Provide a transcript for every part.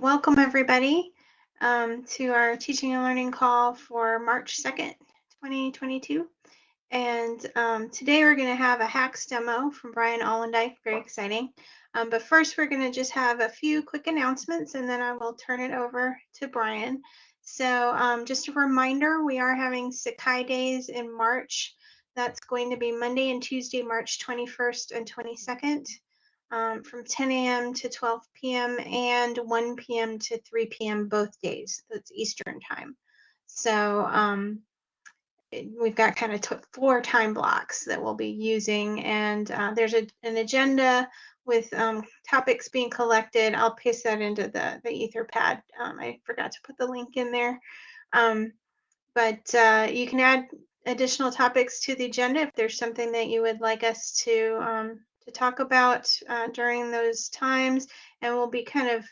welcome everybody um, to our teaching and learning call for March 2nd, 2022. And um, today we're going to have a HAX demo from Bryan Ollendyke, very exciting. Um, but first we're going to just have a few quick announcements and then I will turn it over to Brian. So um, just a reminder, we are having Sakai Days in March. That's going to be Monday and Tuesday, March 21st and 22nd um, from 10 a.m. to 12 p.m. and 1 p.m. to 3 p.m. both days. That's Eastern time. So um, we've got kind of four time blocks that we'll be using, and uh, there's a, an agenda with um, topics being collected. I'll paste that into the, the Etherpad. Um, I forgot to put the link in there. Um, but uh, you can add additional topics to the agenda if there's something that you would like us to um, talk about uh, during those times, and we'll be kind of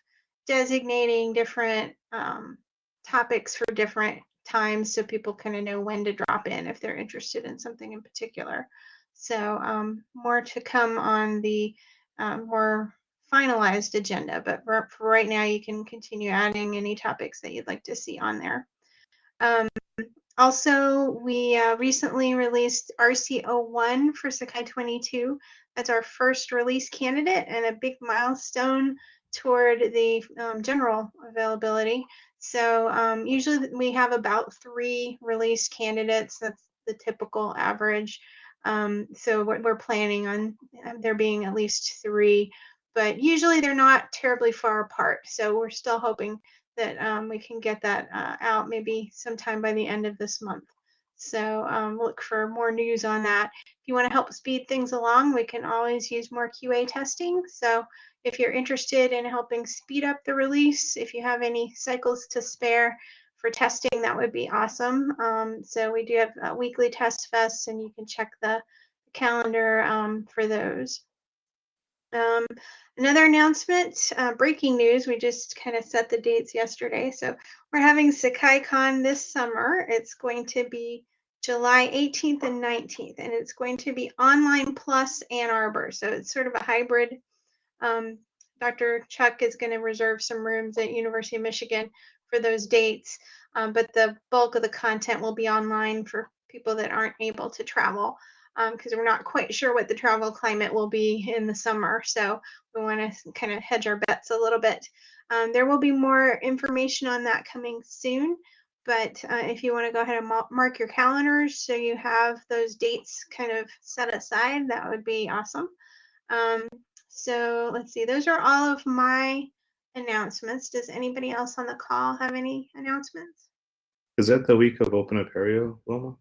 designating different um, topics for different times so people kind of know when to drop in if they're interested in something in particular. So um, more to come on the um, more finalized agenda, but for, for, right now you can continue adding any topics that you'd like to see on there. Um, also, we uh, recently released RC01 for Sakai 22. That's our first release candidate and a big milestone toward the um, general availability. So um, usually we have about three release candidates. That's the typical average. Um, so we're, we're, planning on um, there being at least three, but usually they're not terribly far apart. So we're still hoping that um, we can get that uh, out maybe sometime by the end of this month. So um, look for more news on that. If you want to help speed things along, we can always use more QA testing. So if you're interested in helping speed up the release, if you have any cycles to spare for testing, that would be awesome. Um, so we do have uh, weekly test fests and you can check the calendar um, for those. Um, another announcement, uh, breaking news, we just kind of set the dates yesterday. So we're having SakaiCon this summer. It's going to be July 18th and 19th, and it's going to be online plus Ann Arbor. So it's sort of a hybrid. Um, Dr. Chuck is going to reserve some rooms at University of Michigan for those dates, um, but the bulk of the content will be online for people that aren't able to travel because um, we're not quite sure what the travel climate will be in the summer. So we want to kind of hedge our bets a little bit. Um, there will be more information on that coming soon, but uh, if you want to go ahead and mark your calendars so you have those dates kind of set aside, that would be awesome. Um, so let's see, those are all of my announcements. Does anybody else on the call have any announcements? Is that the week of Open Apereo, Wilma?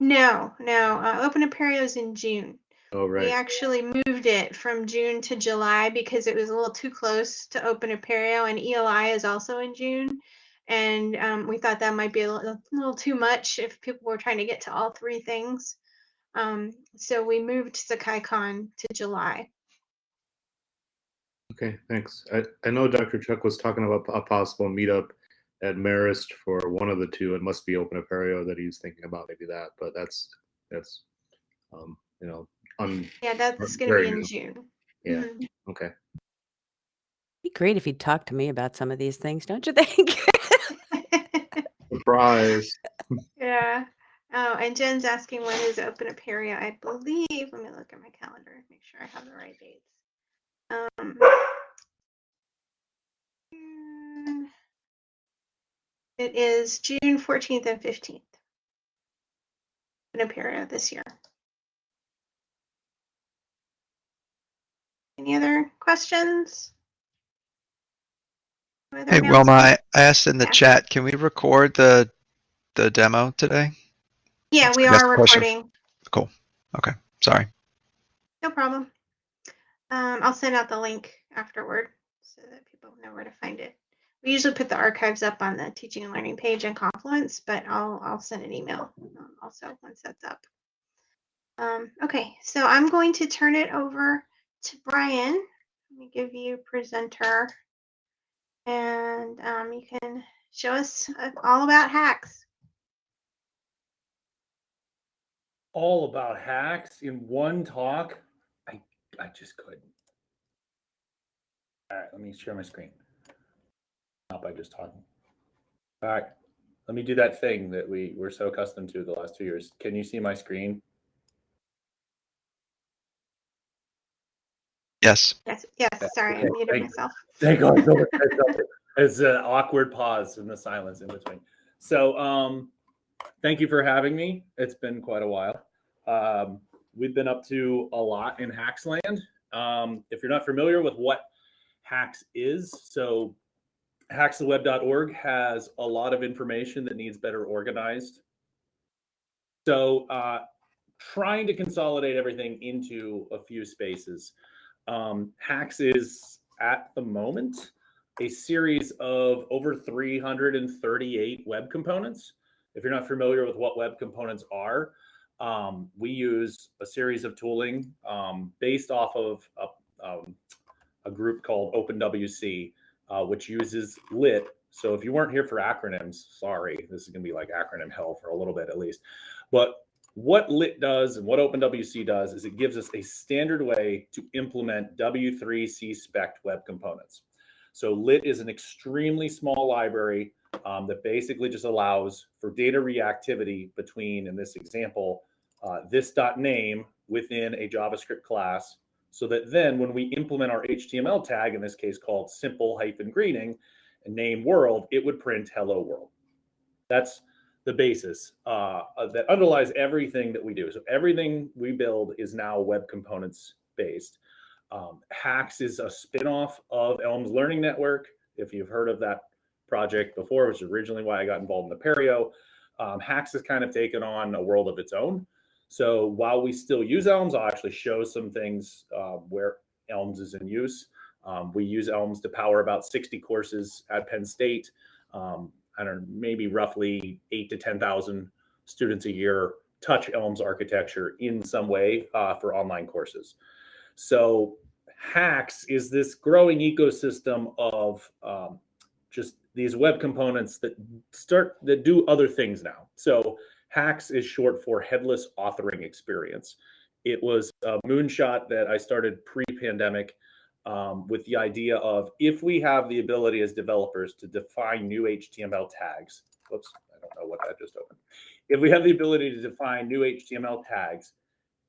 No, no. Uh, Open Apereo is in June. Oh, right. We actually moved it from June to July because it was a little too close to Open Apereo, and ELI is also in June. And um, we thought that might be a little, a little, too much if people were trying to get to all three things. Um, so we moved SakaiCon to July. Okay, thanks. I, I know Dr. Chuck was talking about a possible meetup at Marist for one of the two. It must be Open Apereo that he's thinking about, maybe that. But that's that's um, you know, un, yeah, that's going to be in. June. Yeah. Mm -hmm. Okay. Be great if you'd talk to me about some of these things, don't you think? Surprise. yeah. Oh, and Jen's asking when is Open Apereo. I believe. Let me look at my calendar. Make sure I have the right dates. Um, It is June 14th and 15th in Apereo this year. Any other questions? Hey Wilma, I asked in the yeah. chat, can we record the the demo today? Yeah, That's we are recording. Question. Cool. Okay. Sorry. No problem. Um, I'll send out the link afterward so that people know where to find it. We usually put the archives up on the teaching and learning page in Confluence, but I'll, I'll send an email um, also once that's up. Um, okay, so I'm going to turn it over to Brian. Let me give you presenter and um, you can show us uh, all about HAX. All about HAX in one talk? I, I just couldn't. All right, let me share my screen. Not by just talking. All right. Let me do that thing that we were so accustomed to the last two years. Can you see my screen? Yes. Yes, yes, sorry, I muted thank myself. Thank God. for that. It's an awkward pause in the silence in between. So, um, thank you for having me. It's been quite a while. Um, we've been up to a lot in Hacksland. Um, if you're not familiar with what HAX is, so haxtheweb.org has a lot of information that needs better organized. So, uh, trying to consolidate everything into a few spaces. Um, HAX is at the moment a series of over 338 web components. If you're not familiar with what web components are, um, we use a series of tooling um, based off of a, um, a group called OpenWC, uh, which uses lit. So if you weren't here for acronyms, sorry, this is going to be like acronym hell for a little bit at least. But what lit does and what OpenWC does is it gives us a standard way to implement W3C spec web components. So lit is an extremely small library um, that basically just allows for data reactivity between, in this example, uh, this dot name within a JavaScript class, so that then when we implement our HTML tag, in this case called simple hyphen greeting, and name world, it would print hello world. That's the basis uh, that underlies everything that we do. So everything we build is now web components based. Um, HAX is a spinoff of Elms Learning Network. If you've heard of that project before, which is originally why I got involved in Apereo, um, HAX has kind of taken on a world of its own. So while we still use Elms, I'll actually show some things uh, where Elms is in use. Um, we use Elms to power about 60 courses at Penn State. Um, I don't know, maybe roughly eight to 10,000 students a year touch Elms architecture in some way uh, for online courses. So HAX is this growing ecosystem of um, just these web components that start that do other things now. So HAX is short for headless authoring experience. It was a moonshot that I started pre-pandemic um, with the idea of if we have the ability as developers to define new HTML tags. Whoops, I don't know what that just opened. If we have the ability to define new HTML tags,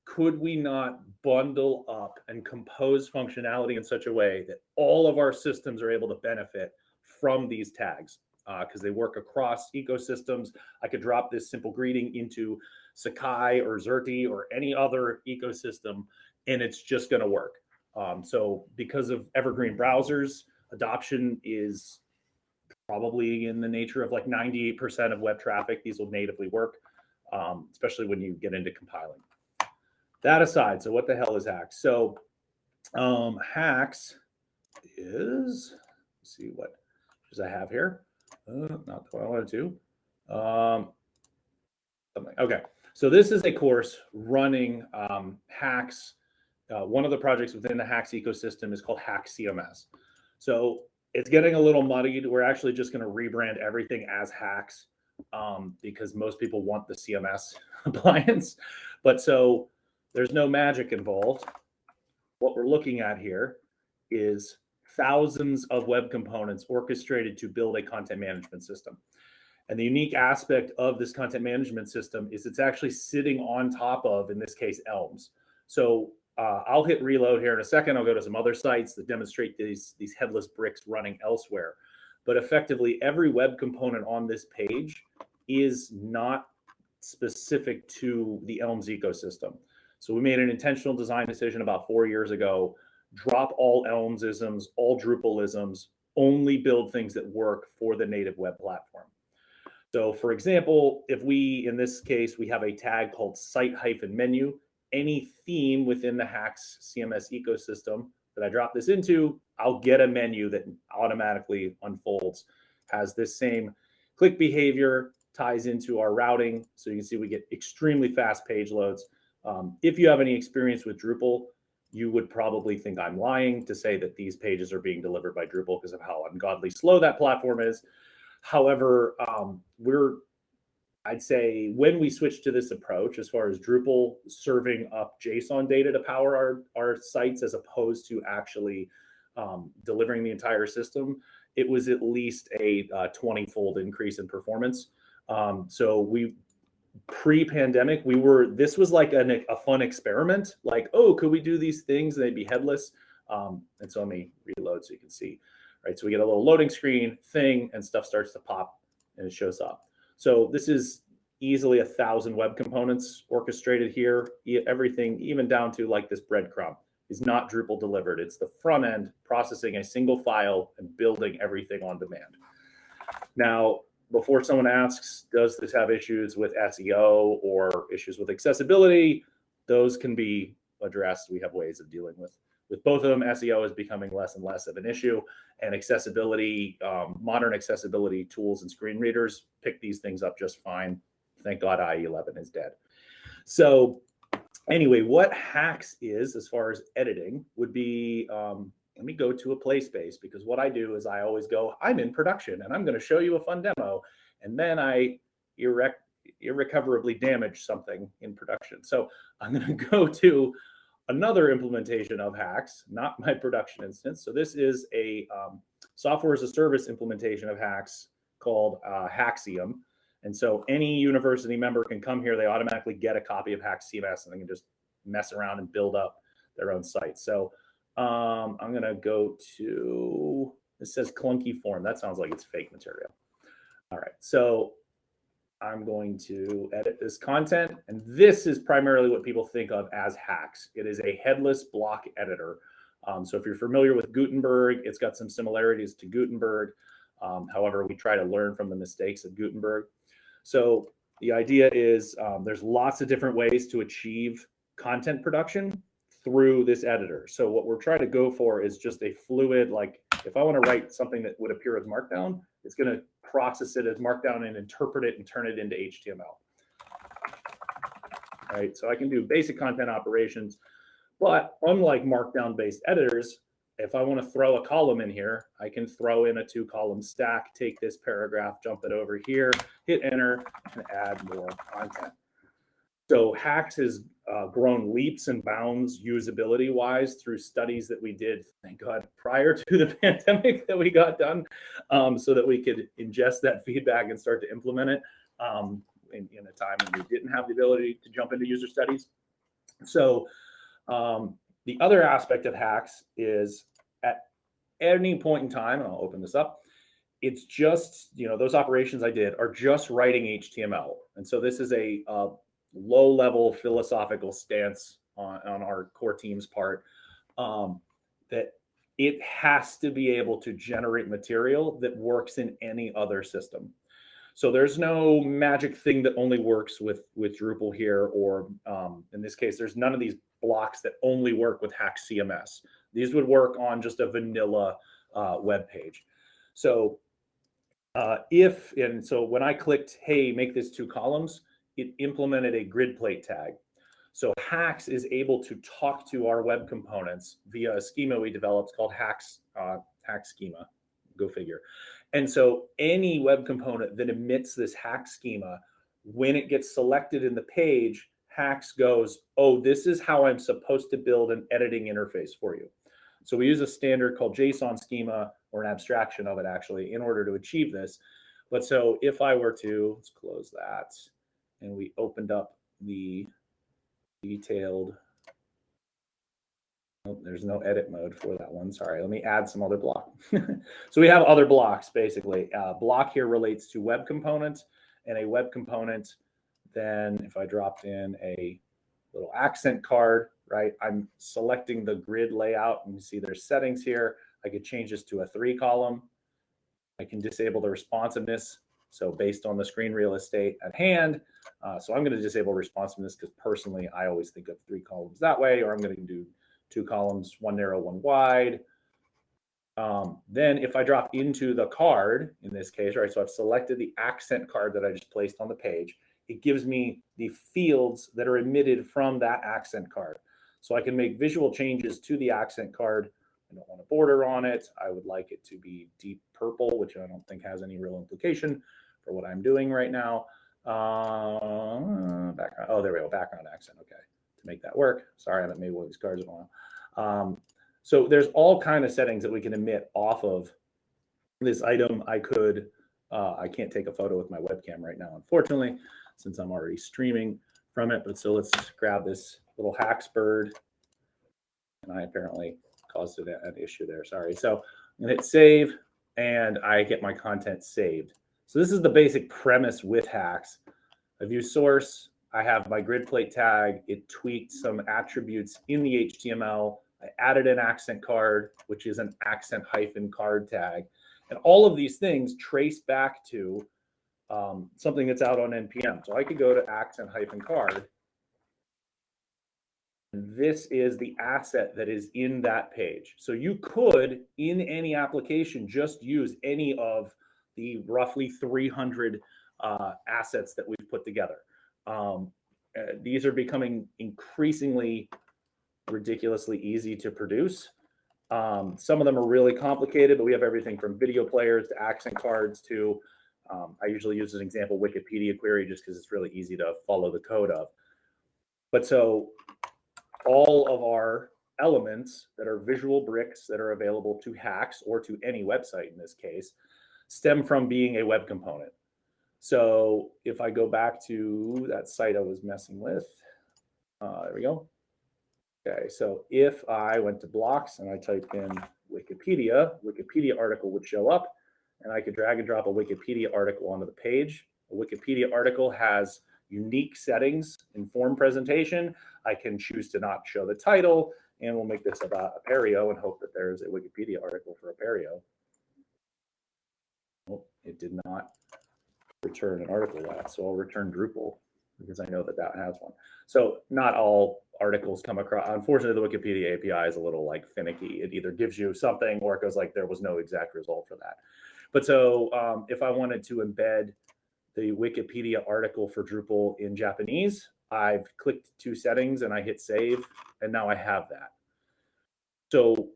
could we not bundle up and compose functionality in such a way that all of our systems are able to benefit from these tags? Because uh, they work across ecosystems. I could drop this simple greeting into Sakai or Xerte or any other ecosystem, and it's just going to work. Um, so, because of evergreen browsers, adoption is probably in the nature of like 98% of web traffic. These will natively work, um, especially when you get into compiling that aside, so what the hell is HAX? So um, HAX is, see what does I have here? Uh, not what I wanted to. Um. Okay, so this is a course running um, HAX. Uh, one of the projects within the HAX ecosystem is called HAX CMS. So it's getting a little muddied. We're actually just going to rebrand everything as HAX um, because most people want the CMS appliance. But so there's no magic involved. What we're looking at here is thousands of web components orchestrated to build a content management system. And the unique aspect of this content management system is it's actually sitting on top of, in this case, Elms. So uh, I'll hit reload here in a second. I'll go to some other sites that demonstrate these, these headless bricks running elsewhere. But effectively, every web component on this page is not specific to the Elms ecosystem. So we made an intentional design decision about four years ago, drop all Elmsisms, all Drupalisms, only build things that work for the native web platform. So for example, if we, in this case, we have a tag called site hyphen menu, any theme within the HAX CMS ecosystem that I drop this into, I'll get a menu that automatically unfolds, has this same click behavior, ties into our routing. So you can see we get extremely fast page loads. Um, if you have any experience with Drupal, you would probably think I'm lying to say that these pages are being delivered by Drupal because of how ungodly slow that platform is. However, um, we're, I'd say when we switched to this approach, as far as Drupal serving up JSON data to power our, our sites, as opposed to actually um, delivering the entire system, it was at least a uh, 20 fold increase in performance. Um, so we pre-pandemic we were this was like an, a fun experiment like oh could we do these things? And they'd be headless. Um, and so let me reload so you can see right? So we get a little loading screen thing and stuff starts to pop and it shows up so this is easily a thousand web components orchestrated here everything even down to like this breadcrumb is not drupal delivered it's the front end processing a single file and building everything on demand now before someone asks, does this have issues with SEO or issues with accessibility? Those can be addressed. We have ways of dealing with with both of them. SEO is becoming less and less of an issue, and accessibility, um, modern accessibility tools and screen readers pick these things up just fine. Thank God IE11 is dead. So anyway, what HAX is as far as editing would be um, let me go to a play space because what I do is I always go, I'm in production and I'm going to show you a fun demo. And then I irre- irrecoverably damage something in production. So I'm going to go to another implementation of HAX, not my production instance. So this is a um, software as a service implementation of HAX called uh, Haxium. And so any university member can come here. They automatically get a copy of HAX CMS and they can just mess around and build up their own site. So um, I'm gonna go to, it says clunky form. That sounds like it's fake material. All right, so I'm going to edit this content. And this is primarily what people think of as HAX. It is a headless block editor. Um, so if you're familiar with Gutenberg, it's got some similarities to Gutenberg. Um, however, we try to learn from the mistakes of Gutenberg. So the idea is um, there's lots of different ways to achieve content production through this editor. So what we're trying to go for is just a fluid, like if I want to write something that would appear as Markdown, it's going to process it as Markdown and interpret it and turn it into HTML. Right. So I can do basic content operations, but unlike Markdown based editors, if I want to throw a column in here, I can throw in a two column stack, take this paragraph, jump it over here, hit enter, and add more content. So HAX has uh, grown leaps and bounds usability wise through studies that we did, thank God, prior to the pandemic that we got done, um, so that we could ingest that feedback and start to implement it um, in, in, a time when we didn't have the ability to jump into user studies. So um, the other aspect of HAX is at any point in time, and I'll open this up, it's just, you know, those operations I did are just writing HTML. And so this is a, a low level philosophical stance on, on our core team's part um, that it has to be able to generate material that works in any other system. So there's no magic thing that only works with with Drupal here, or um, in this case, there's none of these blocks that only work with Hack CMS. These would work on just a vanilla uh, web page. So uh, if and so when I clicked, hey, make this two columns, it implemented a grid plate tag. So HAX is able to talk to our web components via a schema we developed called HAX uh, Schema. Go figure. And so any web component that emits this hack schema, when it gets selected in the page, HAX goes, oh, this is how I'm supposed to build an editing interface for you. So we use a standard called JSON schema or an abstraction of it actually in order to achieve this. But so if I were to, let's close that and we opened up the detailed Oh, there's no edit mode for that one. Sorry, let me add some other block. so we have other blocks basically. Uh, block here relates to web components and a web component. Then if I dropped in a little accent card, right, I'm selecting the grid layout and you see there's settings here. I could change this to a three column. I can disable the responsiveness. So based on the screen real estate at hand, uh, so I'm going to disable responsiveness because personally, I always think of three columns that way, or I'm going to do two columns, one narrow, one wide. Um, then if I drop into the card, in this case, right, so I've selected the accent card that I just placed on the page, it gives me the fields that are emitted from that accent card. So I can make visual changes to the accent card. I don't want a border on it. I would like it to be deep purple, which I don't think has any real implication for what I'm doing right now. Uh, background, oh, there we go, background accent, okay to make that work. Sorry, I haven't made one of these cards in a while. Um, So there's all kind of settings that we can emit off of this item. I could, uh, I can't take a photo with my webcam right now, unfortunately, since I'm already streaming from it. But so let's grab this little HAX bird. And I apparently caused an issue there. Sorry. So I'm gonna hit save and I get my content saved. So this is the basic premise with HAX. I view source, I have my grid plate tag, it tweaked some attributes in the HTML. I added an accent card, which is an accent hyphen card tag. And all of these things trace back to um, something that's out on NPM. So I could go to accent hyphen card. This is the asset that is in that page. So you could, in any application, just use any of the roughly 300 uh, assets that we've put together. Um, uh, these are becoming increasingly ridiculously easy to produce. Um, some of them are really complicated, but we have everything from video players to accent cards to, um, I usually use as an example, Wikipedia query just because it's really easy to follow the code of. But so all of our elements that are visual bricks that are available to HAX or to any website in this case stem from being a web component. So if I go back to that site I was messing with, uh, there we go. Okay, so if I went to blocks and I typed in Wikipedia, Wikipedia article would show up and I could drag and drop a Wikipedia article onto the page. A Wikipedia article has unique settings in form presentation. I can choose to not show the title and we'll make this about Apereo and hope that there's a Wikipedia article for Apereo. It did not return an article that, so I'll return Drupal because I know that that has one. So not all articles come across. Unfortunately, the Wikipedia API is a little like finicky. It either gives you something or it goes like there was no exact result for that. But so um, if I wanted to embed the Wikipedia article for Drupal in Japanese, I've clicked two settings and I hit save, and now I have that. So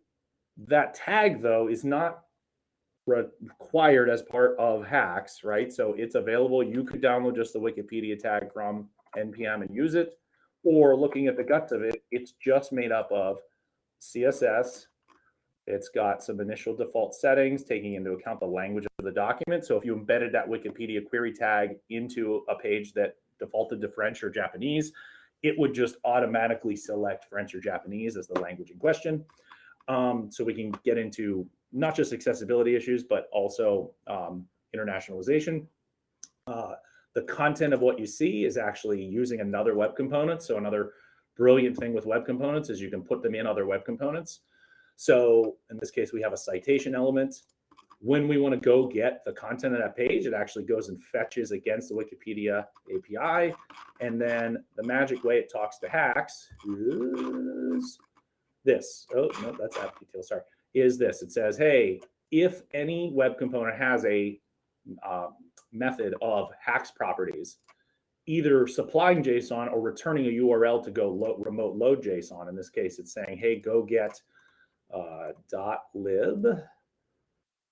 that tag though is not required as part of HAX, right? So it's available. You could download just the Wikipedia tag from NPM and use it. Or looking at the guts of it, it's just made up of CSS. It's got some initial default settings, taking into account the language of the document. So if you embedded that Wikipedia query tag into a page that defaulted to French or Japanese, it would just automatically select French or Japanese as the language in question. Um, so we can get into not just accessibility issues, but also um, internationalization. Uh, the content of what you see is actually using another web component. So another brilliant thing with web components is you can put them in other web components. So in this case, we have a citation element. When we want to go get the content of that page, it actually goes and fetches against the Wikipedia API. And then the magic way it talks to HAX is this. Oh, no, that's app details. Sorry is this. It says, hey, if any web component has a uh, method of HAX properties, either supplying JSON or returning a URL to go lo remote load JSON. In this case, it's saying, hey, go get uh, .lib.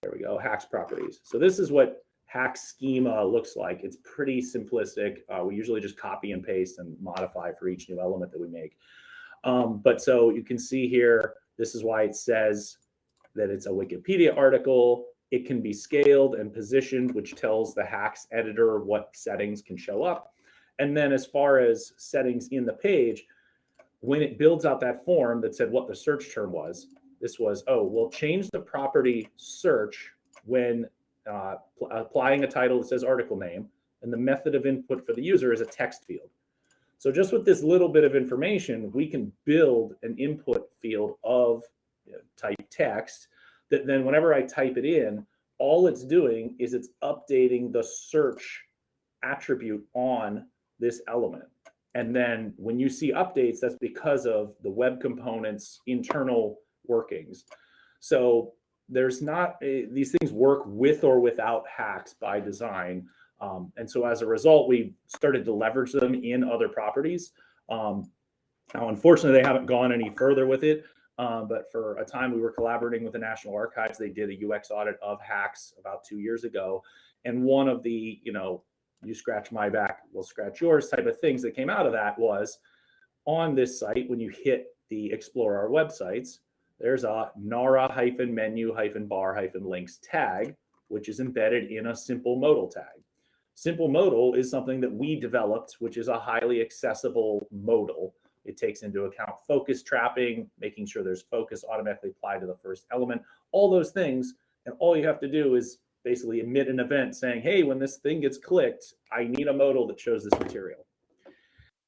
There we go, HAX properties. So this is what hack schema looks like. It's pretty simplistic. Uh, we usually just copy and paste and modify for each new element that we make. Um, but so you can see here, this is why it says that it's a Wikipedia article. It can be scaled and positioned, which tells the HAX editor what settings can show up. And then as far as settings in the page, when it builds out that form that said what the search term was, this was, oh, we'll change the property search when uh, applying a title that says article name, and the method of input for the user is a text field. So just with this little bit of information, we can build an input field of you know, type text that then whenever I type it in, all it's doing is it's updating the search attribute on this element. And then when you see updates, that's because of the web components internal workings. So there's not a, these things work with or without HAX by design. Um, and so as a result, we started to leverage them in other properties. Um, now, unfortunately, they haven't gone any further with it. Um, but for a time, we were collaborating with the National Archives. They did a UX audit of HAX about two years ago. And one of the, you know, you scratch my back, we'll scratch yours type of things that came out of that was on this site, when you hit the explore our websites, there's a nara hyphen menu hyphen bar hyphen links tag, which is embedded in a simple modal tag. Simple modal is something that we developed, which is a highly accessible modal. It takes into account focus trapping, making sure there's focus automatically applied to the first element, all those things. And all you have to do is basically emit an event saying, hey, when this thing gets clicked, I need a modal that shows this material.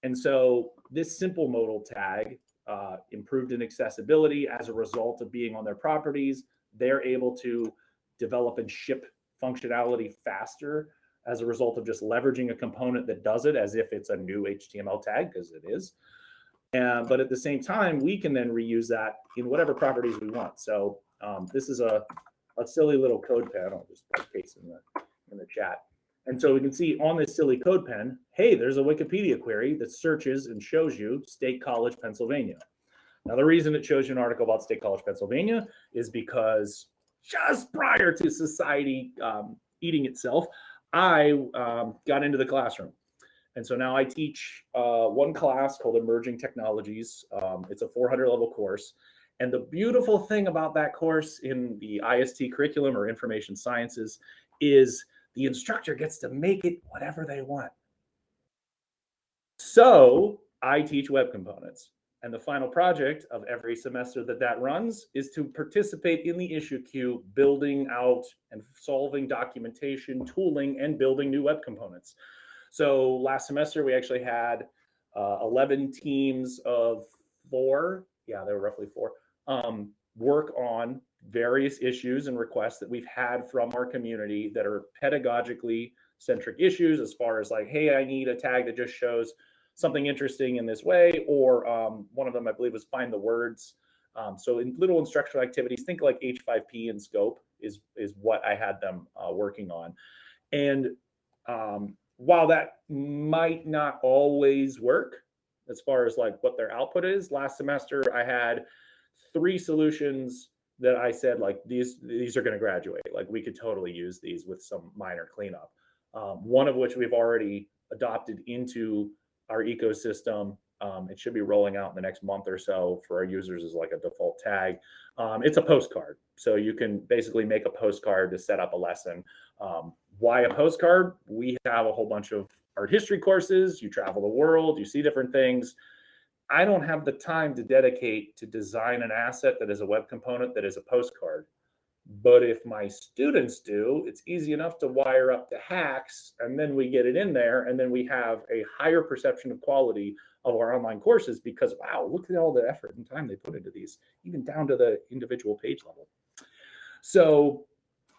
And so this simple modal tag uh, improved in accessibility as a result of being on their properties. They're able to develop and ship functionality faster as a result of just leveraging a component that does it as if it's a new HTML tag, because it is. And, but at the same time, we can then reuse that in whatever properties we want. So um, this is a, a silly little code pen. I'll just paste in the, in the chat. And so we can see on this silly code pen, hey, there's a Wikipedia query that searches and shows you State College, Pennsylvania. Now, the reason it shows you an article about State College, Pennsylvania is because just prior to society um, eating itself, I um, got into the classroom. And so now I teach uh, one class called Emerging Technologies. Um, it's a 400 level course. And the beautiful thing about that course in the IST curriculum or information sciences is the instructor gets to make it whatever they want. So I teach web components. And the final project of every semester that that runs is to participate in the issue queue, building out and solving documentation, tooling, and building new web components. So last semester, we actually had uh, 11 teams of four, yeah, they were roughly four, um, work on various issues and requests that we've had from our community that are pedagogically centric issues as far as like, hey, I need a tag that just shows something interesting in this way, or um, one of them I believe was find the words. Um, so in little instructional activities, think like H5P in scope is is what I had them uh, working on, and um, while that might not always work as far as like what their output is, last semester I had three solutions that I said like these these are going to graduate. Like we could totally use these with some minor cleanup. Um, one of which we've already adopted into our ecosystem. Um, it should be rolling out in the next month or so for our users as like a default tag. Um, it's a postcard. So you can basically make a postcard to set up a lesson. Why a postcard? We have a whole bunch of art history courses. You travel the world, you see different things. I don't have the time to dedicate to design an asset that is a web component that is a postcard. But if my students do, it's easy enough to wire up the HAX and then we get it in there and then we have a higher perception of quality of our online courses because wow, look at all the effort and time they put into these, even down to the individual page level. So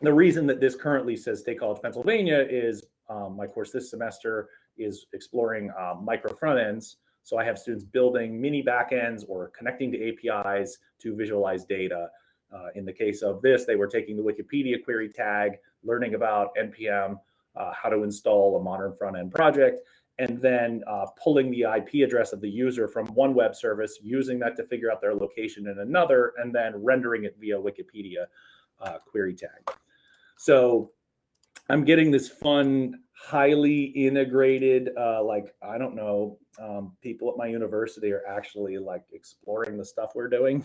the reason that this currently says State College, Pennsylvania is um, my course this semester is exploring um, micro front ends. So I have students building mini backends or connecting to APIs to visualize data. Uh, in the case of this, they were taking the Wikipedia query tag, learning about NPM, uh, how to install a modern front end project, and then uh, pulling the IP address of the user from one web service, using that to figure out their location in another, and then rendering it via Wikipedia uh, query tag. So I'm getting this fun, highly integrated, uh, like, I don't know, um, people at my university are actually like exploring the stuff we're doing.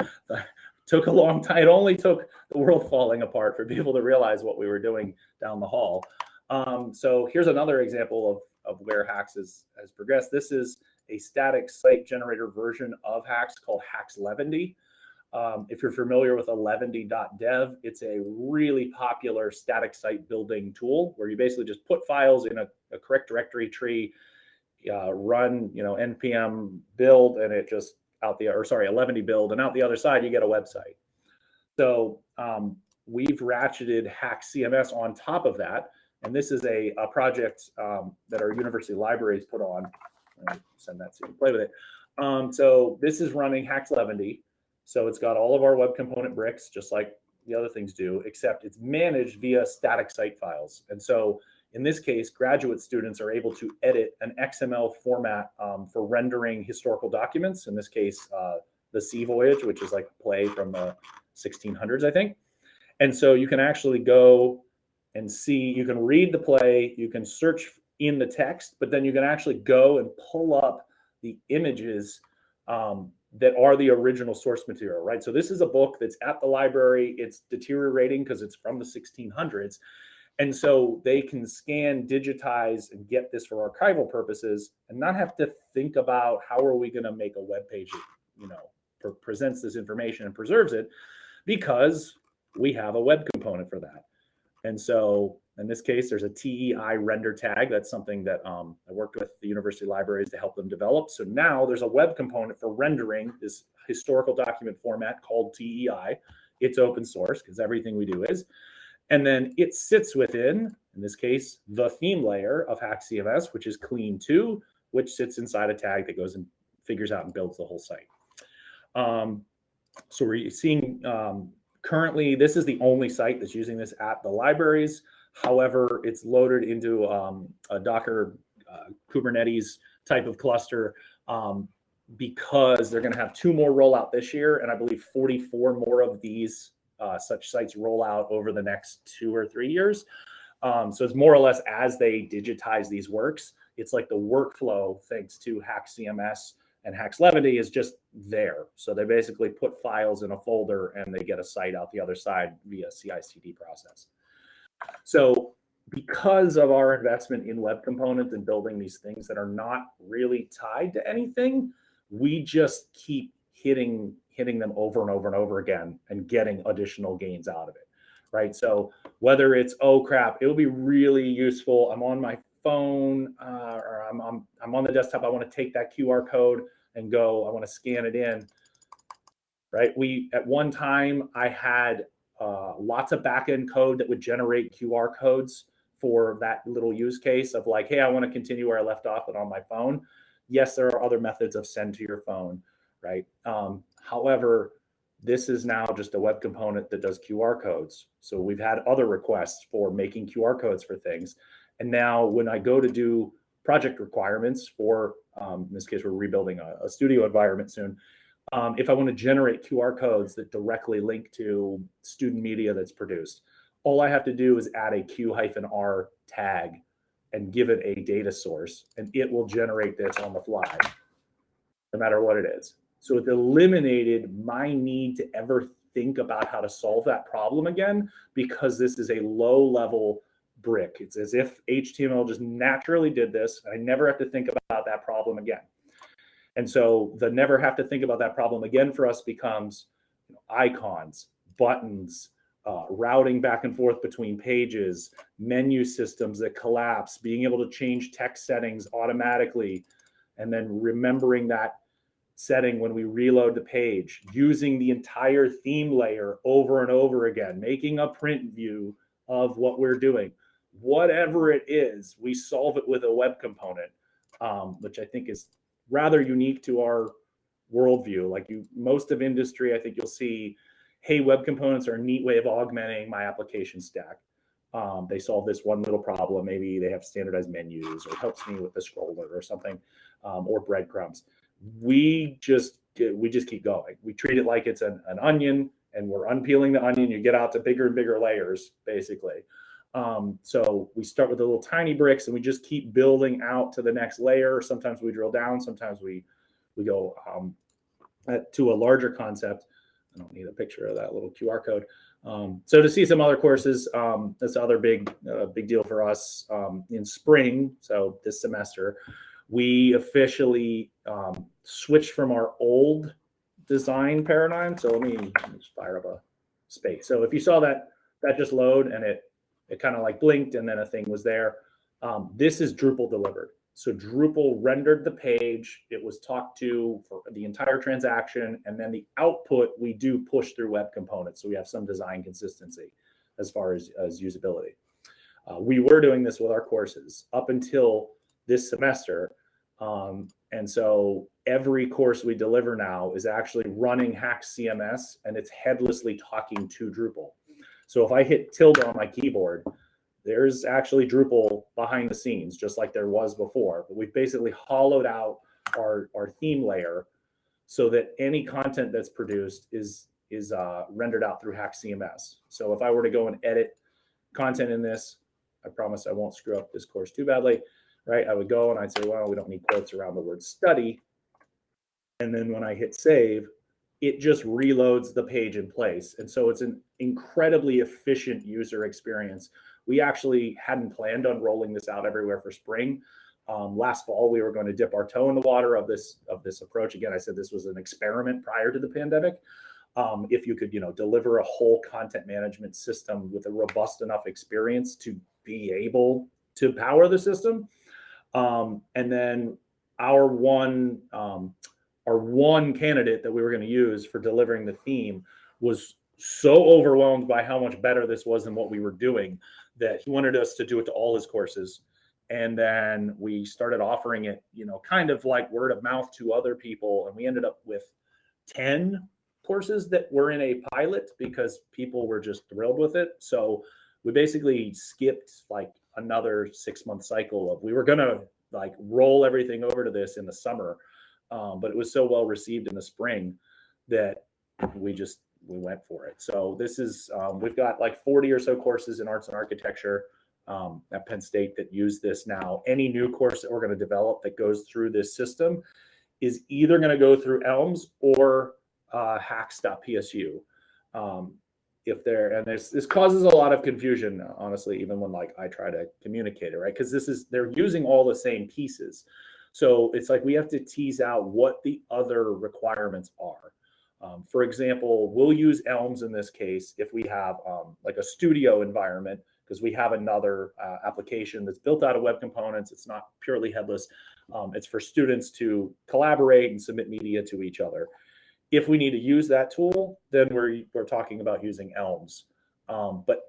took a long time. It only took the world falling apart for people to realize what we were doing down the hall. Um, so here's another example of, of where HAX has, has progressed. This is a static site generator version of HAX called HAX Levendy. Um, if you're familiar with 11ty.dev, it's a really popular static site building tool where you basically just put files in a, a correct directory tree, uh, run, you know, npm build, and it just out the, or sorry, Eleventy build, and out the other side, you get a website. So um, we've ratcheted Hack CMS on top of that. And this is a, a project um, that our university libraries put on. Send that so you can play with it. Um, so this is running HAX Levendy. So it's got all of our web component bricks, just like the other things do, except it's managed via static site files. And so in this case, graduate students are able to edit an XML format um, for rendering historical documents. In this case, uh, the Sea Voyage, which is like a play from the 1600s, I think. And so you can actually go and see, you can read the play, you can search in the text, but then you can actually go and pull up the images um, that are the original source material, right? So this is a book that's at the library. It's deteriorating because it's from the 1600s. And so they can scan, digitize, and get this for archival purposes and not have to think about how are we going to make a web page that, you know, pre- presents this information and preserves it because we have a web component for that. And so in this case, there's a TEI render tag. That's something that um, I worked with the university libraries to help them develop. So now there's a web component for rendering this historical document format called TEI. It's open source because everything we do is. And then it sits within, in this case, the theme layer of Hack CMS, which is Clean 2, which sits inside a tag that goes and figures out and builds the whole site. Um, so we're seeing um, currently, this is the only site that's using this at the libraries. However, it's loaded into um, a Docker uh, Kubernetes type of cluster um, because they're going to have two more rollout this year, and I believe 44 more of these uh, such sites roll out over the next two or three years. Um, so it's more or less as they digitize these works, it's like the workflow thanks to Hack CMS and Hacks Levity is just there. So they basically put files in a folder and they get a site out the other side via CI/CD process. So because of our investment in web components and building these things that are not really tied to anything, we just keep hitting hitting them over and over and over again and getting additional gains out of it. Right. So whether it's oh crap, it'll be really useful. I'm on my phone uh, or I'm, I'm I'm on the desktop. I want to take that QR code and go. I want to scan it in. Right. We at one time I had uh, lots of backend code that would generate QR codes for that little use case of like, hey, I want to continue where I left off, but on my phone. Yes, there are other methods of send to your phone, right? Um, however, this is now just a web component that does QR codes. So we've had other requests for making QR codes for things. And now when I go to do project requirements for, um, in this case, we're rebuilding a, a studio environment soon. Um, if I want to generate QR codes that directly link to student media that's produced, all I have to do is add a Q-R tag and give it a data source, and it will generate this on the fly, no matter what it is. So it eliminated my need to ever think about how to solve that problem again because this is a low level brick. It's as if HTML just naturally did this. I never have to think about that problem again. And so the never have to think about that problem again for us becomes you know, icons, buttons, uh, routing back and forth between pages, menu systems that collapse, being able to change text settings automatically, and then remembering that setting when we reload the page, using the entire theme layer over and over again, making a print view of what we're doing. Whatever it is, we solve it with a web component, um, which I think is rather unique to our worldview. Like you, most of industry, I think you'll see hey, web components are a neat way of augmenting my application stack. Um, they solve this one little problem. Maybe they have standardized menus or helps me with the scroller or something, um, or breadcrumbs. We just we just keep going. We treat it like it's an, an onion, and we're unpeeling the onion. You get out to bigger and bigger layers, basically. Um, so we start with the little tiny bricks, and we just keep building out to the next layer. Sometimes we drill down. Sometimes we we go um, to a larger concept. I don't need a picture of that little QR code. Um, so to see some other courses, um, that's other big, uh, big deal for us um, in spring. So this semester, we officially um, switched from our old design paradigm. So let me, let me just fire up a space. So if you saw that, that just load and it, it kind of like blinked and then a thing was there. Um, this is Drupal delivered. So Drupal rendered the page. It was talked to for the entire transaction. And then the output we do push through web components. So we have some design consistency as far as, as usability. Uh, we were doing this with our courses up until this semester. Um, and so every course we deliver now is actually running Hack CMS and it's headlessly talking to Drupal. So if I hit tilde on my keyboard, there's actually Drupal behind the scenes, just like there was before. But we've basically hollowed out our, our theme layer so that any content that's produced is is uh, rendered out through Hack CMS. So if I were to go and edit content in this, I promise I won't screw up this course too badly, right? I would go and I'd say, well, we don't need quotes around the word study. And then when I hit save, it just reloads the page in place. And so it's an incredibly efficient user experience. We actually hadn't planned on rolling this out everywhere for spring. Um, last fall, we were going to dip our toe in the water of this of this approach. Again, I said this was an experiment prior to the pandemic. Um, if you could, you know, deliver a whole content management system with a robust enough experience to be able to power the system, um, and then our one um, our one candidate that we were going to use for delivering the theme was so overwhelmed by how much better this was than what we were doing that he wanted us to do it to all his courses. And then we started offering it you know kind of like word of mouth to other people and we ended up with 10 courses that were in a pilot because people were just thrilled with it. So we basically skipped like another six month cycle of we were gonna like roll everything over to this in the summer um, but it was so well received in the spring that we just we went for it. So this is um, we've got like 40 or so courses in arts and architecture um, at penn state that use this now. Any new course that we're going to develop that goes through this system is either going to go through elms or uh, hax.psu um, if they're and this this causes a lot of confusion honestly even when like i try to communicate it right? Because this is they're using all the same pieces so it's like we have to tease out what the other requirements are. Um, for example we'll use elms in this case if we have um, like a studio environment because we have another uh, application that's built out of web components. It's not purely headless. Um, it's for students to collaborate and submit media to each other. If we need to use that tool, then we're we're talking about using Elms. Um, but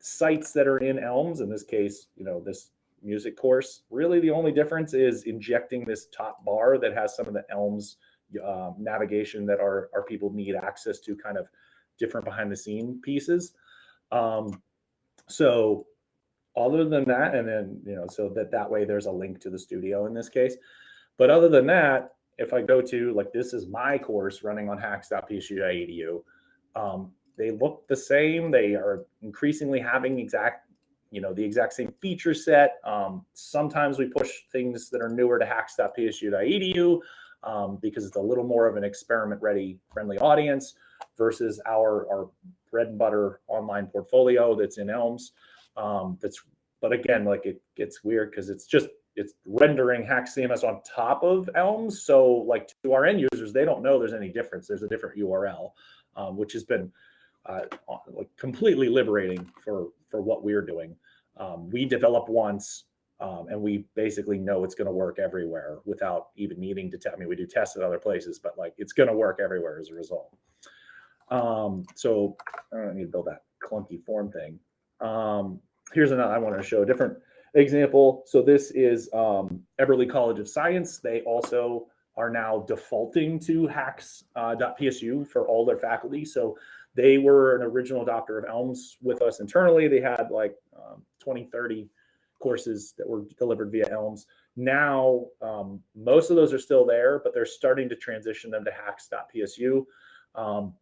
sites that are in Elms, in this case, you know, this music course, really the only difference is injecting this top bar that has some of the Elms uh, navigation that our our people need access to, kind of different behind the scene pieces. Um, so other than that, and then you know, so that that way there's a link to the studio in this case. But other than that, if I go to like this is my course running on hax.psu.edu, um, they look the same. They are increasingly having exact, you know, the exact same feature set. Um, sometimes we push things that are newer to hax.psu.edu um, because it's a little more of an experiment ready friendly audience versus our our bread and butter online portfolio that's in Elms. Um, that's but again, like it gets weird because it's just it's rendering HAX CMS on top of Elms. So like to our end users, they don't know there's any difference. There's a different URL, um, which has been uh, completely liberating for for what we're doing. Um, we develop once, um, and we basically know it's going to work everywhere without even needing to. test. I mean, we do tests at other places, but like it's going to work everywhere as a result. Um, so I don't need to build that clunky form thing. Um, here's another. I want to show a different example. So this is um, Eberly College of Science. They also are now defaulting to hax.psu uh, for all their faculty. So they were an original adopter of Elms with us internally. They had like um, 20, 30 courses that were delivered via Elms. Now, um, most of those are still there, but they're starting to transition them to hax.psu. Um,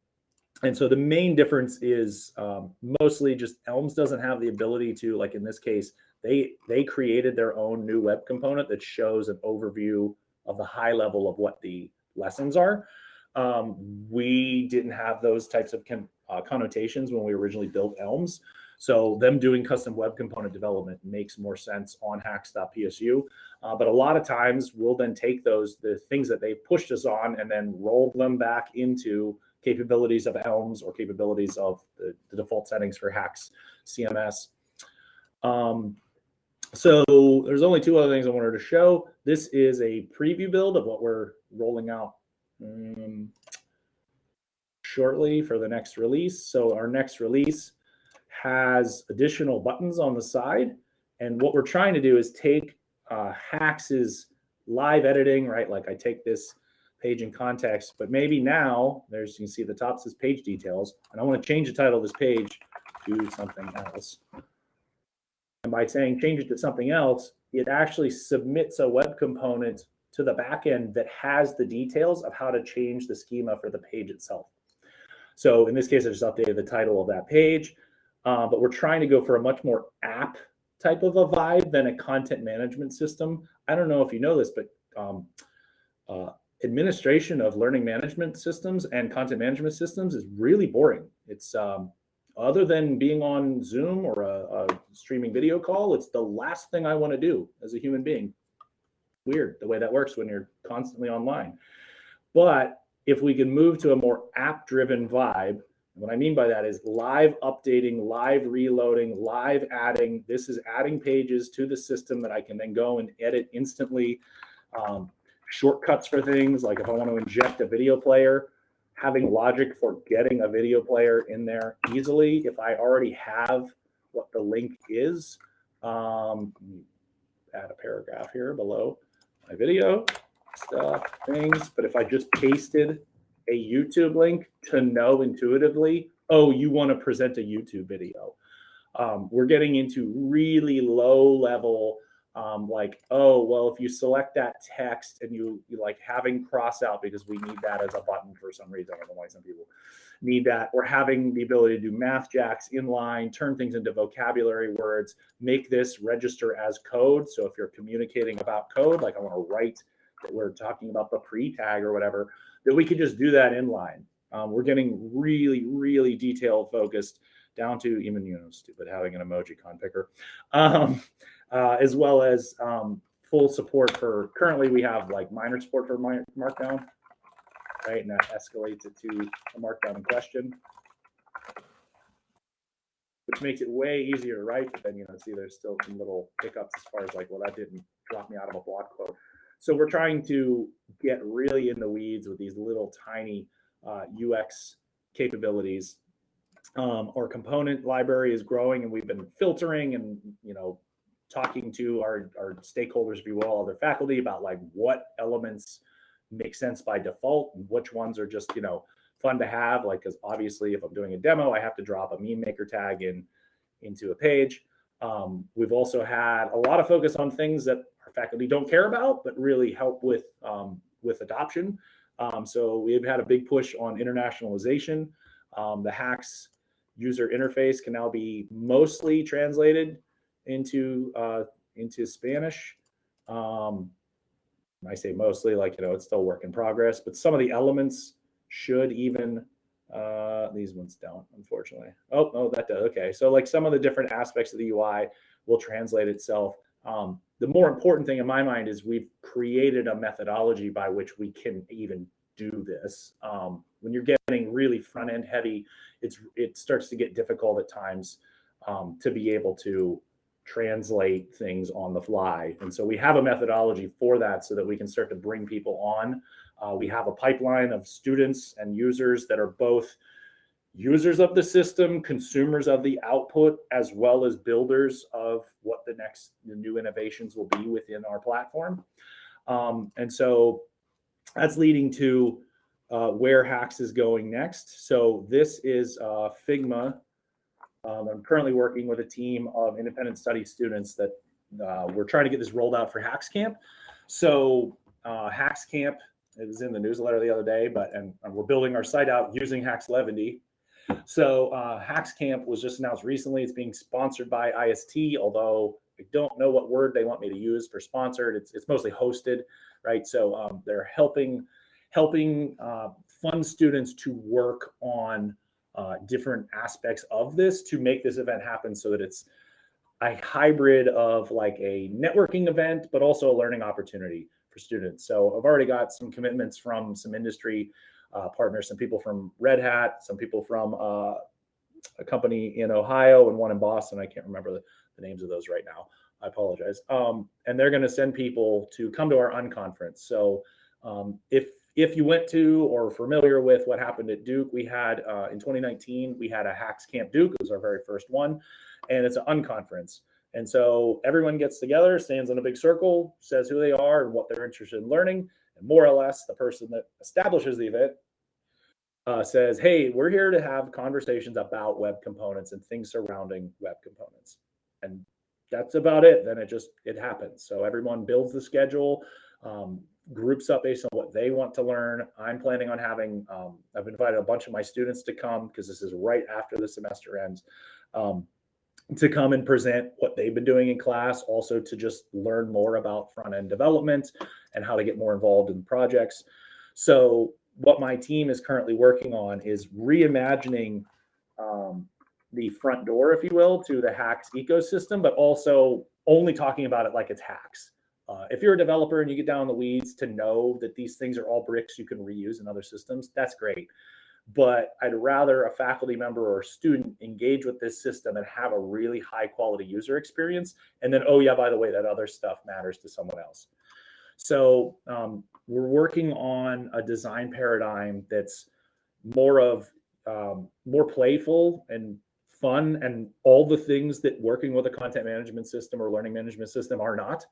and so the main difference is um, mostly just Elms doesn't have the ability to, like in this case, they they created their own new web component that shows an overview of the high level of what the lessons are. Um, we didn't have those types of uh, connotations when we originally built Elms. So them doing custom web component development makes more sense on hax.psu. Uh, but a lot of times we'll then take those, the things that they've pushed us on and then roll them back into capabilities of Elms or capabilities of the, the default settings for HAX CMS. Um, so there's only two other things I wanted to show. This is a preview build of what we're rolling out um, shortly for the next release. So our next release has additional buttons on the side. And what we're trying to do is take uh, HAX's live editing, right? Like I take this page in context, but maybe now there's, you can see the top says page details, and I want to change the title of this page to something else. And by saying change it to something else, it actually submits a web component to the backend that has the details of how to change the schema for the page itself. So in this case, I just updated the title of that page, uh, but we're trying to go for a much more app type of a vibe than a content management system. I don't know if you know this, but um, uh, administration of learning management systems and content management systems is really boring. It's um, other than being on Zoom or a, a streaming video call, it's the last thing I want to do as a human being. Weird the way that works when you're constantly online. But if we can move to a more app driven vibe, what I mean by that is live updating, live reloading, live adding. This is adding pages to the system that I can then go and edit instantly. Um, shortcuts for things like if I want to inject a video player, having logic for getting a video player in there easily. If I already have what the link is, um, add a paragraph here below my video stuff, things. But if I just pasted a YouTube link to know intuitively, oh, you want to present a YouTube video. Um, we're getting into really low level um, like, oh, well, if you select that text and you, you like having cross out because we need that as a button for some reason. I don't know why some people need that. Or having the ability to do MathJax inline, turn things into vocabulary words, make this register as code. So if you're communicating about code, like I want to write that we're talking about the pre tag or whatever, that we could just do that inline. Um, we're getting really, really detailed focused down to even, you know, stupid having an emoji con picker. Um, uh, as well as um, full support for currently we have like minor support for my, markdown, right? And that escalates it to a markdown in question, which makes it way easier to write. But then, you know, see, there's still some little hiccups as far as like, well, that didn't drop me out of a block quote. So we're trying to get really in the weeds with these little tiny uh, UX capabilities. Um, our component library is growing and we've been filtering and, you know, talking to our, our stakeholders, if you will, other faculty about like what elements make sense by default and which ones are just, you know, fun to have. Like, because obviously if I'm doing a demo, I have to drop a meme maker tag in into a page. Um, we've also had a lot of focus on things that our faculty don't care about, but really help with um, with adoption. Um, so we've had a big push on internationalization. Um, the HAX user interface can now be mostly translated into uh, into Spanish. Um, I say mostly, like you know, it's still work in progress, but some of the elements should even uh, these ones don't, unfortunately. Oh, oh, that does. Okay, so like some of the different aspects of the UI will translate itself. Um, the more important thing in my mind is we've created a methodology by which we can even do this. Um, when you're getting really front end heavy, it's it starts to get difficult at times um, to be able to translate things on the fly. And so we have a methodology for that so that we can start to bring people on. Uh, we have a pipeline of students and users that are both users of the system, consumers of the output, as well as builders of what the next the new innovations will be within our platform. Um, and so that's leading to uh, where HAX is going next. So this is uh, Figma um, I'm currently working with a team of independent study students that uh, we're trying to get this rolled out for HAX Camp. So uh, HAX Camp, it was in the newsletter the other day, but and, and we're building our site out using HAX Eleventy. So uh, HAX Camp was just announced recently. It's being sponsored by IST, although I don't know what word they want me to use for sponsored. It's it's mostly hosted, right? So um, they're helping helping uh, fund students to work on uh, different aspects of this to make this event happen so that it's a hybrid of like a networking event, but also a learning opportunity for students. So I've already got some commitments from some industry uh, partners, some people from Red Hat, some people from uh, a company in Ohio and one in Boston. I can't remember the, the names of those right now. I apologize. Um, and they're going to send people to come to our unconference. So um, if if you went to or familiar with what happened at Duke, we had uh, in 2019 we had a HAX Camp Duke. It was our very first one, and it's an unconference. And so everyone gets together, stands in a big circle, says who they are and what they're interested in learning, and more or less the person that establishes the event uh, says, "Hey, we're here to have conversations about web components and things surrounding web components." And that's about it. Then it just it happens. So everyone builds the schedule. Um, groups up based on what they want to learn. I'm planning on having, um, I've invited a bunch of my students to come because this is right after the semester ends, um, to come and present what they've been doing in class, also to just learn more about front end development and how to get more involved in projects. So what my team is currently working on is reimagining um, the front door, if you will, to the HAX ecosystem, but also only talking about it like it's HAX. Uh, if you're a developer and you get down in the weeds to know that these things are all bricks you can reuse in other systems, that's great. But I'd rather a faculty member or student engage with this system and have a really high quality user experience. And then, oh, yeah, by the way, that other stuff matters to someone else. So um, we're working on a design paradigm that's more of um, more playful and fun and all the things that working with a content management system or learning management system are not.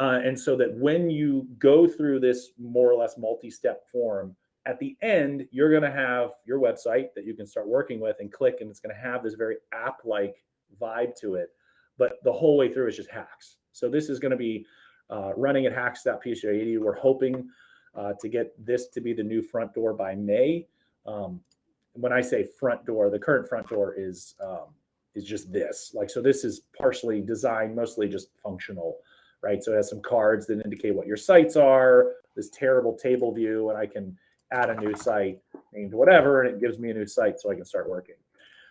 Uh, and so that when you go through this more or less multi-step form, at the end, you're going to have your website that you can start working with and click, and it's going to have this very app-like vibe to it. But the whole way through is just HAX. So this is going to be uh, running at hax.psu.edu. We're hoping uh, to get this to be the new front door by May. Um, when I say front door, the current front door is um, is just this. Like so, this is partially designed, mostly just functional, right? So it has some cards that indicate what your sites are. This terrible table view, and I can add a new site named whatever, and it gives me a new site so I can start working.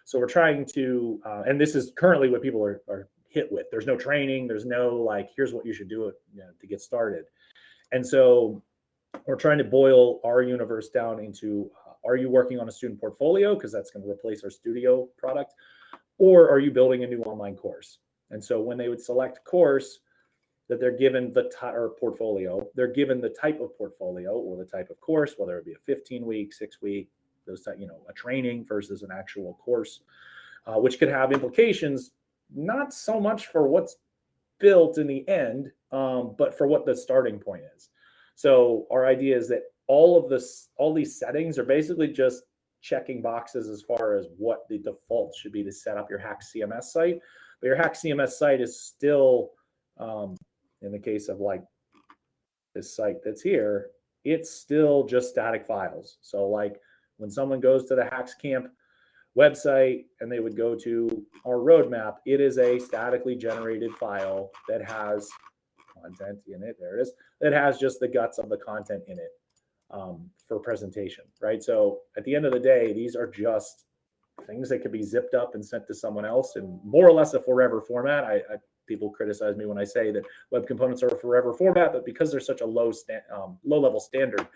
So we're trying to, uh, and this is currently what people are, are hit with. There's no training. There's no like, here's what you should do you know, to get started. And so we're trying to boil our universe down into uh, are you working on a student portfolio because that's going to replace our studio product or are you building a new online course and so when they would select course that they're given the type or portfolio they're given the type of portfolio or the type of course whether it be a 15 week six week those type you know a training versus an actual course uh, which could have implications not so much for what's built in the end um, but for what the starting point is so our idea is that all of this, all these settings are basically just checking boxes as far as what the default should be to set up your HAX CMS site. But your HAX CMS site is still, um, in the case of like this site that's here, it's still just static files. So like when someone goes to the HAX Camp website and they would go to our roadmap, it is a statically generated file that has content in it. There it is. That has just the guts of the content in it um, for presentation, right? So at the end of the day, these are just things that could be zipped up and sent to someone else in more or less a forever format. I, I people criticize me when I say that web components are a forever format, but because they're such a low sta- um, low level standard,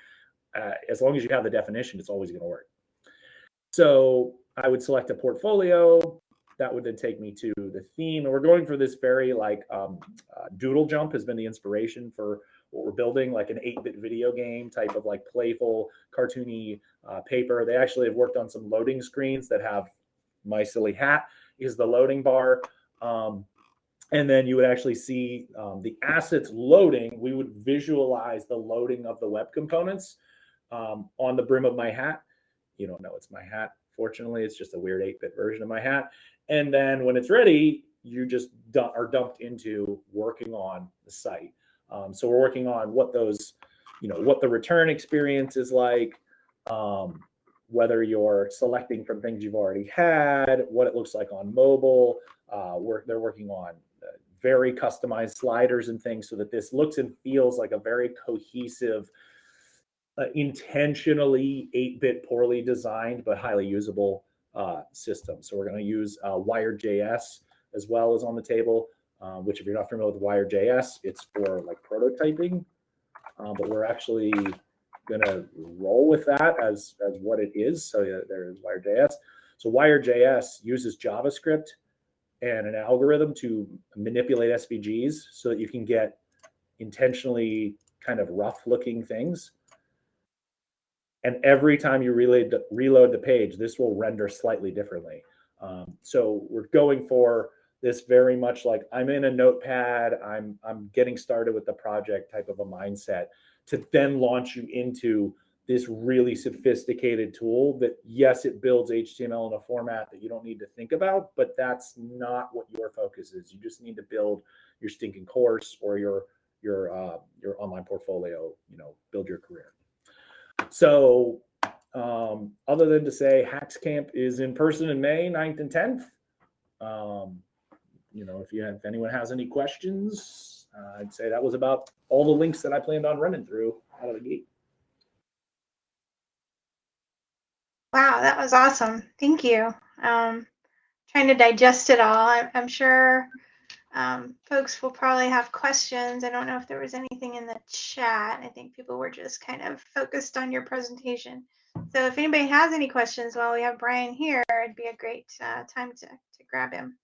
uh, as long as you have the definition, it's always going to work. So I would select a portfolio. That would then take me to the theme. And we're going for this very like um, uh, Doodle Jump has been the inspiration for what we're building, like an 8-bit video game type of like playful, cartoony uh, paper. They actually have worked on some loading screens that have my silly hat is the loading bar. Um, and then you would actually see um, the assets loading. We would visualize the loading of the web components um, on the brim of my hat. You don't know it's my hat. Fortunately, it's just a weird 8-bit version of my hat. And then when it's ready, you just dump, are dumped into working on the site. Um, so we're working on what those, you know, what the return experience is like, um, whether you're selecting from things you've already had, what it looks like on mobile. Uh, we're, they're working on uh, very customized sliders and things so that this looks and feels like a very cohesive, uh, intentionally 8-bit poorly designed but highly usable uh, system. So we're going to use uh, Wired.js as well as on the table um, which if you're not familiar with Wired.js, it's for like prototyping. Um, but we're actually going to roll with that as, as what it is. So yeah, there is Wired.js. So Wired.js uses JavaScript and an algorithm to manipulate SVGs so that you can get intentionally kind of rough looking things. And every time you reload the, reload the page, this will render slightly differently. Um, so we're going for this very much like I'm in a notepad, I'm I'm getting started with the project type of a mindset to then launch you into this really sophisticated tool that yes, it builds HTML in a format that you don't need to think about, but that's not what your focus is. You just need to build your stinking course or your your uh, your online portfolio, you know, build your career. So um, other than to say HAX Camp is in person in May 9th and 10th. Um, you know, if you have, if anyone has any questions, uh, I'd say that was about all the links that I planned on running through out of the gate. Wow, that was awesome. Thank you. Um, trying to digest it all. I, I'm sure um, folks will probably have questions. I don't know if there was anything in the chat. I think people were just kind of focused on your presentation. So if anybody has any questions while we have Bryan here, it'd be a great uh, time to, to grab him.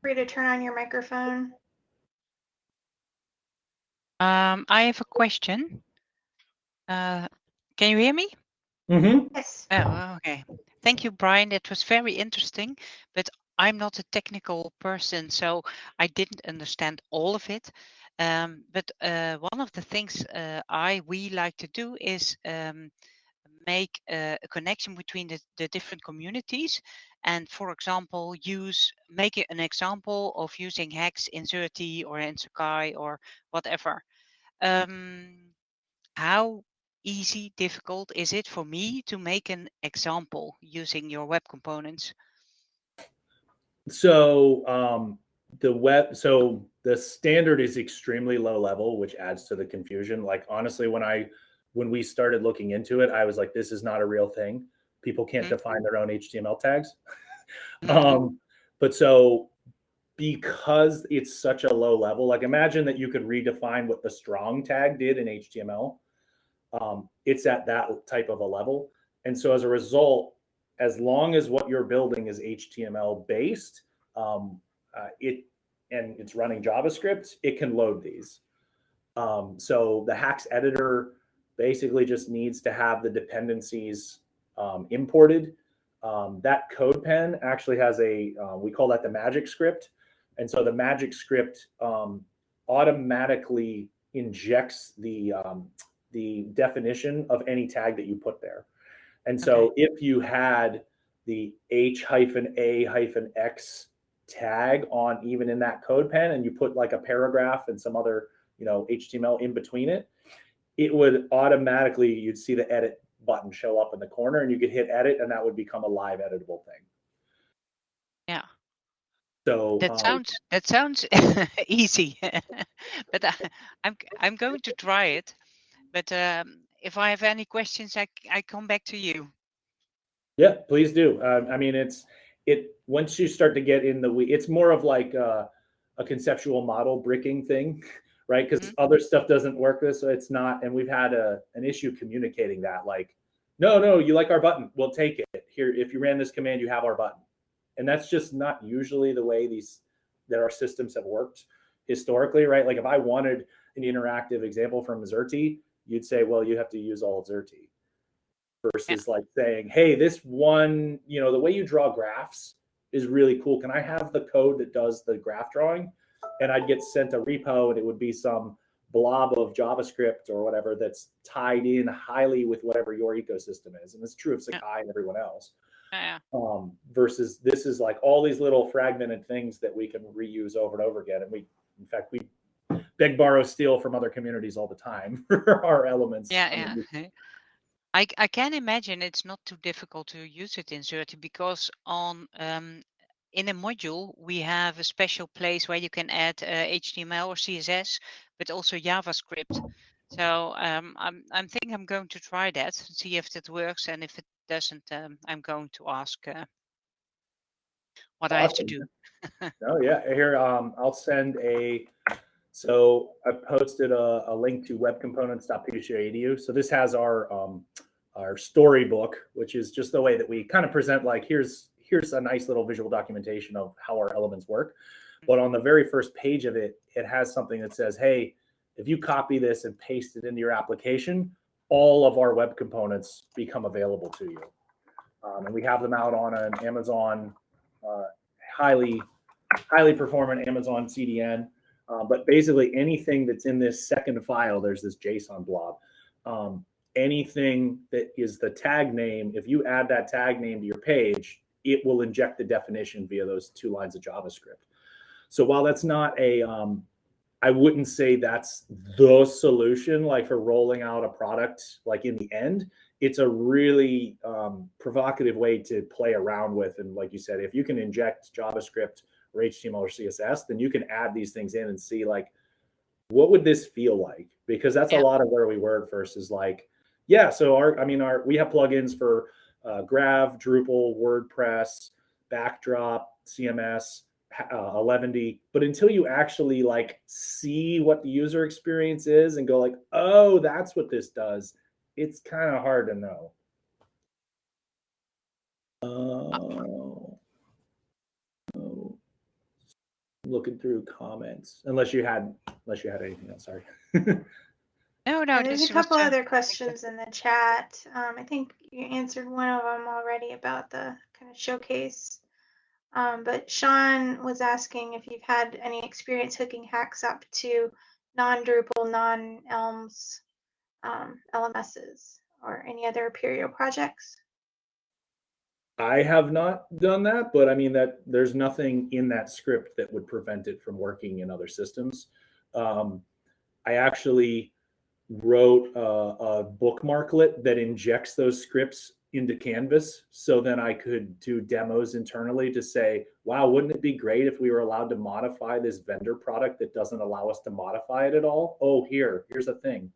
Free to turn on your microphone. Um, I have a question. Uh, can you hear me? Mm-hmm. Yes. Oh, okay. Thank you, Bryan. It was very interesting, but I'm not a technical person, so I didn't understand all of it. Um, but uh, one of the things uh, I we like to do is um, make a, a connection between the, the different communities, and for example, use make it an example of using HAX in Xerte or in Sakai or whatever. Um, how easy, difficult is it for me to make an example using your web components? So um, the web, so the standard is extremely low level, which adds to the confusion. Like honestly, when I when we started looking into it, I was like, this is not a real thing. People can't Mhm. define their own HTML tags. Mhm. um, but so because it's such a low level, like imagine that you could redefine what the strong tag did in HTML. Um, it's at that type of a level. And so as a result, as long as what you're building is HTML based, um, uh, it and it's running JavaScript, it can load these. Um, so the HAX editor basically just needs to have the dependencies um, imported. Um, that CodePen actually has a uh, we call that the magic script, and so the magic script um, automatically injects the the definition of any tag that you put there. And so if you had the H hyphen A hyphen X tag on even in that CodePen and you put like a paragraph and some other, you know, HTML in between it, it would automatically, you'd see the edit button show up in the corner and you could hit edit and that would become a live editable thing. Yeah. So That um, sounds that sounds easy, but I, I'm I'm going to try it. But um, if I have any questions, I, I come back to you. Yeah, please do. Uh, I mean, it's it once you start to get in the we, it's more of like a, a conceptual model bricking thing, right? Because other stuff doesn't work this, so it's not. And we've had a an issue communicating that, like, no, no, you like our button, we'll take it. Here, if you ran this command, you have our button, and that's just not usually the way these that our systems have worked historically, right? Like, if I wanted an interactive example from Xerte, you'd say, well, you have to use all of Xerte versus like saying, hey, this one, you know, the way you draw graphs is really cool. Can I have the code that does the graph drawing? And I'd get sent a repo and it would be some blob of JavaScript or whatever that's tied in highly with whatever your ecosystem is. And it's true of Sakai and everyone else. Yeah. Um, versus this is like all these little fragmented things that we can reuse over and over again. And we, in fact, we beg, borrow, steal from other communities all the time for our elements. Yeah, I, yeah. I, I can imagine it's not too difficult to use it in Xerte because on um, in a module we have a special place where you can add uh, HTML or CSS, but also JavaScript. So um, I'm I'm think I'm going to try that, see if it works, and if it doesn't, um, I'm going to ask uh, what I have to do. Oh yeah, here um, I'll send a. So I posted a, a link to webcomponents.psu.edu. So this has our um, our storybook, which is just the way that we kind of present. Like here's here's a nice little visual documentation of how our elements work. But on the very first page of it, it has something that says, "Hey, if you copy this and paste it into your application, all of our web components become available to you." Um, and we have them out on an Amazon uh, highly highly performant Amazon CDN. Uh, but basically, anything that's in this second file, there's this JSON blob. Um, anything that is the tag name, if you add that tag name to your page, it will inject the definition via those two lines of JavaScript. So while that's not a, um, I wouldn't say that's the solution, like for rolling out a product, like in the end, it's a really um, provocative way to play around with. And like you said, if you can inject JavaScript or HTML or CSS, then you can add these things in and see like, what would this feel like? because that's Yeah. a lot of where we were at first is like, yeah, so our, I mean, our, we have plugins for uh, Grav, Drupal, WordPress, Backdrop, CMS, uh, 11ty. But until you actually like see what the user experience is and go like, oh, that's what this does, it's kind of hard to know. Oh. Oh. Looking through comments, unless you had, unless you had anything else. Sorry. No, no, there's this a couple other questions in the chat. Um, I think you answered one of them already about the kind of showcase. Um, but Sean was asking if you've had any experience hooking HAX up to non-Drupal, non-Elms um, LMSs or any other Apereo projects. I have not done that, but I mean that there's nothing in that script that would prevent it from working in other systems. Um, I actually wrote a, a bookmarklet that injects those scripts into Canvas, so then I could do demos internally to say, "Wow, wouldn't it be great if we were allowed to modify this vendor product that doesn't allow us to modify it at all?" Oh, here, here's a thing.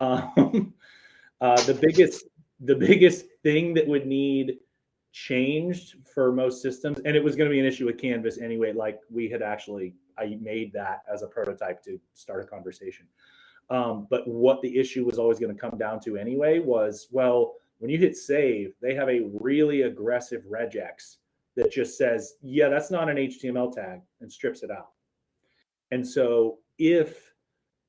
Um, uh, the biggest, the biggest thing that would need changed for most systems and it was going to be an issue with canvas anyway like we had actually i made that as a prototype to start a conversation. Um, but what the issue was always going to come down to anyway was well when you hit save they have a really aggressive regex that just says yeah that's not an html tag and strips it out. And so if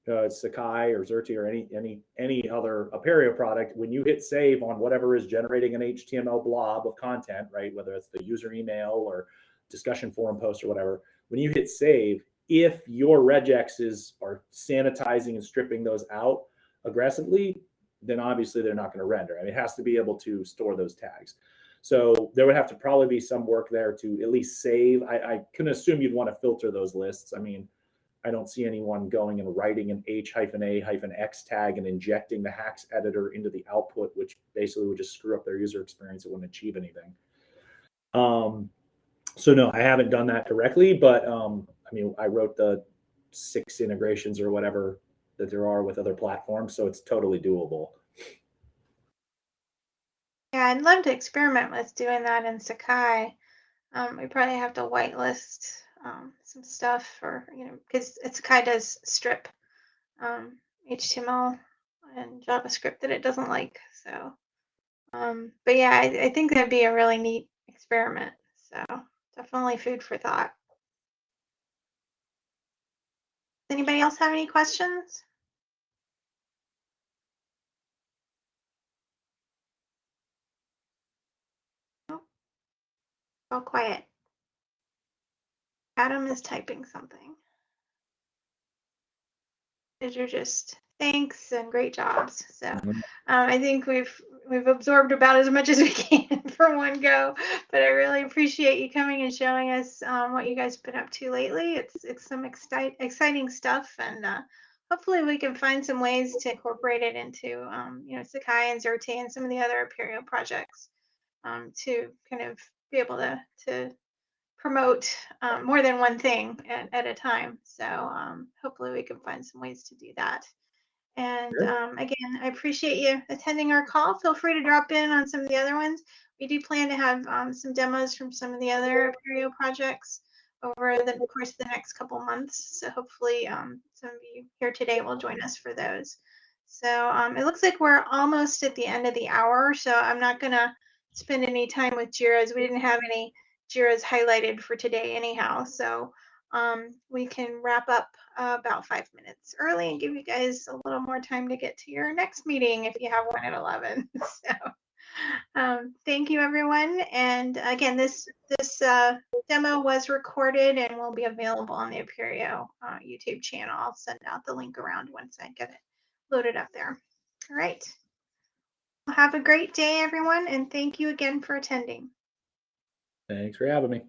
uh, Sakai or Xerte or any any any other Apereo product, when you hit save on whatever is generating an HTML blob of content, right, whether it's the user email or discussion forum post or whatever, when you hit save, if your regexes are sanitizing and stripping those out aggressively, then obviously they're not going to render. I mean, it has to be able to store those tags. So there would have to probably be some work there to at least save. I, I can assume you'd want to filter those lists. I mean, I don't see anyone going and writing an H hyphen A hyphen X tag and injecting the HAX editor into the output, which basically would just screw up their user experience. It wouldn't achieve anything. Um, so no, I haven't done that directly, but um, I mean, I wrote the six integrations or whatever that there are with other platforms, so it's totally doable. Yeah, I'd love to experiment with doing that in Sakai. Um, we probably have to whitelist um, some stuff or, you know, because it's kind of strip um, HTML and JavaScript that it doesn't like. So, um, but yeah, I, I think that'd be a really neat experiment. So definitely food for thought. Anybody else have any questions? All quiet. Adam is typing something. These are just thanks and great jobs. So um. I think we've we've absorbed about as much as we can for one go. But I really appreciate you coming and showing us um, what you guys have been up to lately. It's it's some excite, exciting stuff, and uh, hopefully we can find some ways to incorporate it into um, you know Sakai and Xerte and some of the other Apereo projects um, to kind of be able to to promote um, more than one thing at, at a time. So um, hopefully we can find some ways to do that. And um, again, I appreciate you attending our call. Feel free to drop in on some of the other ones. We do plan to have um, some demos from some of the other Apereo projects over the course of the next couple months. So hopefully um, some of you here today will join us for those. So um, it looks like we're almost at the end of the hour. So I'm not going to spend any time with JIRAs. We didn't have any JIRAs highlighted for today anyhow. So um, we can wrap up uh, about five minutes early and give you guys a little more time to get to your next meeting if you have one at 11. so um, thank you everyone. And again, this this uh, demo was recorded and will be available on the Apereo uh, YouTube channel. I'll send out the link around once I get it loaded up there. All right. Have a great day, everyone, and thank you again for attending. Thanks for having me.